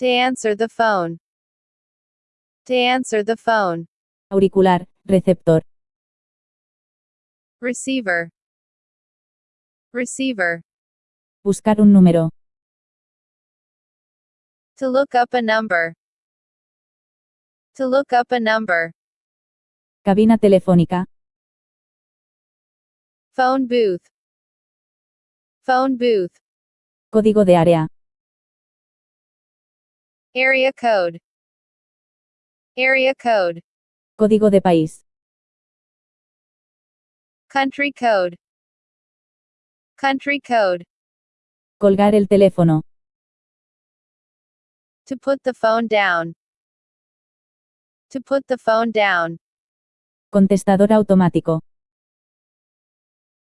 To answer the phone. To answer the phone. Auricular, receptor. Receiver. Receiver. Buscar un número. To look up a number. To look up a number. Cabina telefónica. Phone booth. Phone booth. Código de área. Area code. Area code. Código de país. Country code. Country code. Colgar el teléfono. To put the phone down. To put the phone down. Contestador automático.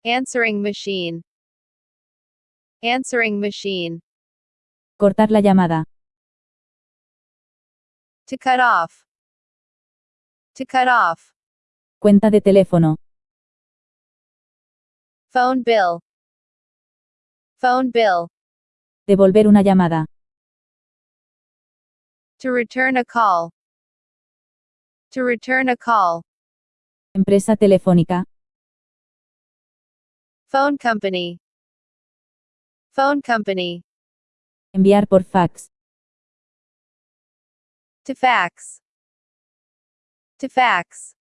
Answering machine. Answering machine. Cortar la llamada. To cut off. To cut off. Cuenta de teléfono. Phone bill. Phone bill. Devolver una llamada. To return a call. To return a call. Empresa telefónica. Phone company. Phone company. Enviar por fax. To fax. To fax.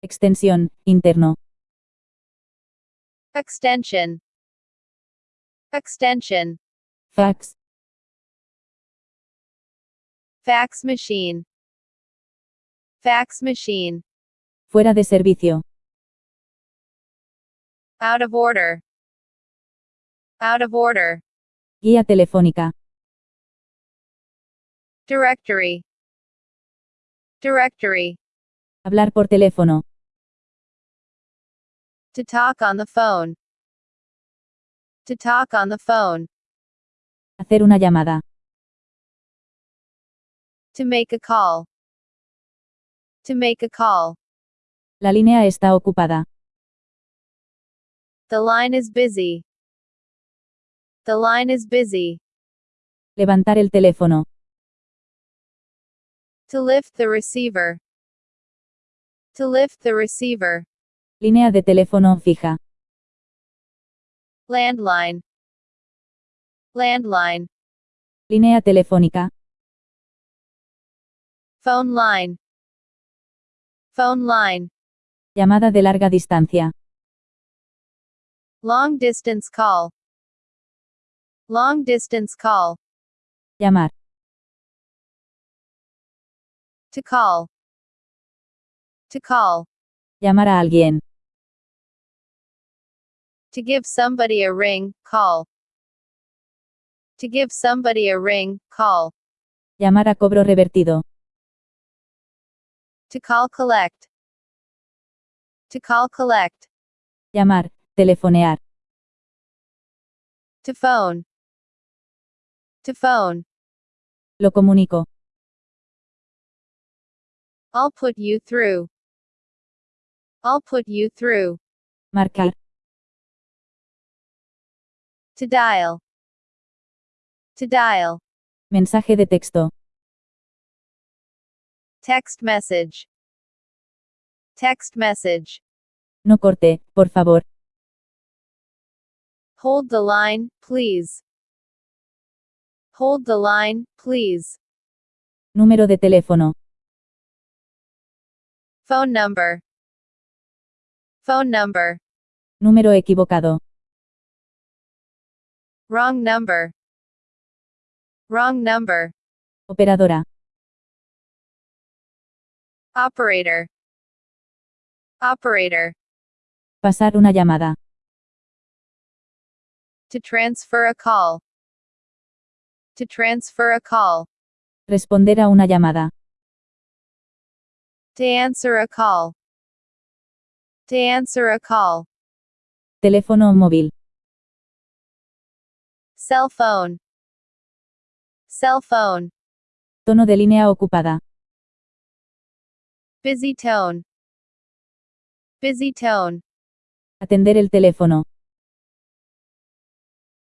Extensión, interno. Extension. Extension. Fax. Fax machine. Fax machine. Fuera de servicio. Out of order. Out of order. Guía telefónica. Directory. Directory. Hablar por teléfono. To talk on the phone. To talk on the phone. Hacer una llamada. To make a call. To make a call. La línea está ocupada. The line is busy. The line is busy. Levantar el teléfono. To lift the receiver. To lift the receiver. Línea de teléfono fija. Landline. Landline. Línea telefónica. Phone line. Phone line. Llamada de larga distancia. Long distance call. Long distance call. Llamar. To call. To call. Llamar a alguien. To give somebody a ring, call. To give somebody a ring, call. Llamar a cobro revertido. To call collect. To call collect. Llamar. Telefonear. To phone. To phone. Lo comunico. I'll put you through. I'll put you through. Marcar. To dial. To dial. Mensaje de texto. Text message. Text message. No corte, por favor. Hold the line, please. Hold the line, please. Número de teléfono. Phone number. Phone number. Número equivocado. Wrong number. Wrong number. Operadora. Operator. Operator. Pasar una llamada. To transfer a call. To transfer a call. Responder a una llamada. To answer a call. To answer a call. Teléfono móvil. Cell phone. Cell phone. Tono de línea ocupada. Busy tone. Busy tone. Atender el teléfono.